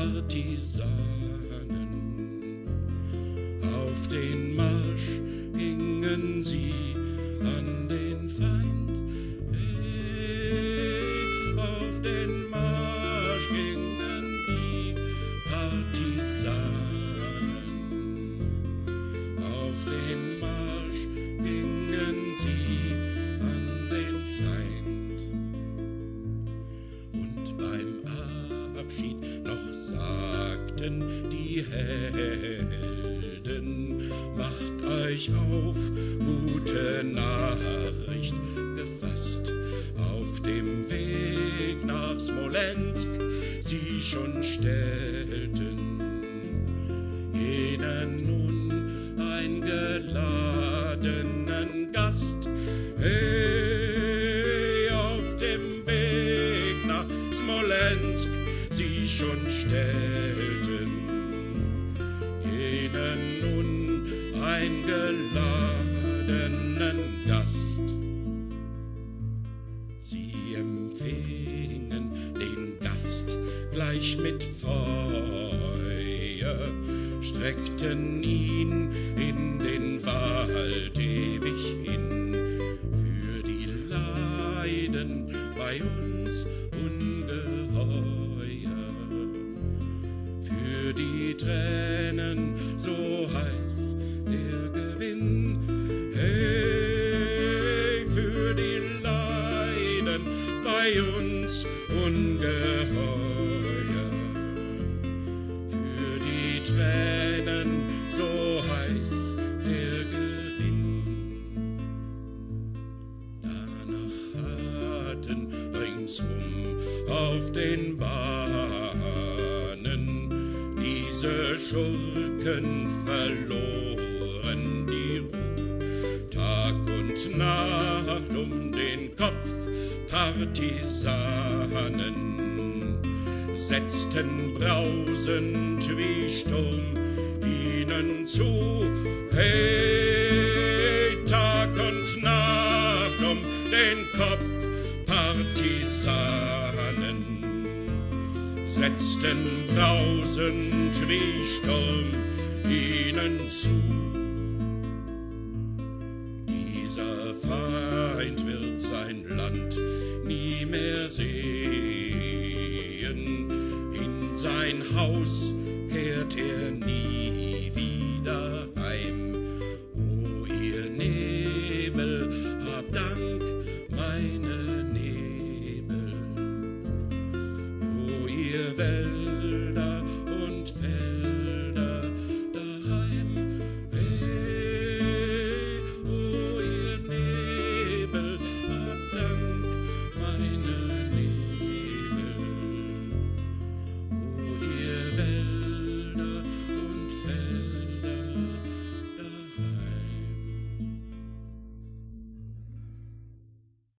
Partisanen. Auf den Marsch gingen sie an den Feind. Hey, auf den Marsch gingen die Partisanen. Auf den Marsch gingen sie an den Feind. Und beim Abschied noch sagten die Helden, macht euch auf, gute Nachricht gefasst. Auf dem Weg nach Smolensk sie schon stellten jenen nun eingeladenen Gast. Hey, auf dem Weg nach Smolensk sie schon stellten jenen nun eingeladenen Gast. Sie empfingen den Gast gleich mit Feuer, streckten ihn in den Wald ewig hin. Für die Leiden bei uns Tränen so heiß der Gewinn. Hey, für die Leiden bei uns ungeheuer, für die Tränen so heiß der Gewinn. Danach hatten ringsum auf den Bahnen diese Schurken verloren die Ruhe. Tag und Nacht um den Kopf Partisanen setzten brausend wie Sturm ihnen zu. Hey, setzten brausend wie Sturm ihnen zu. Dieser Feind wird sein Land nie mehr sehen, in sein Haus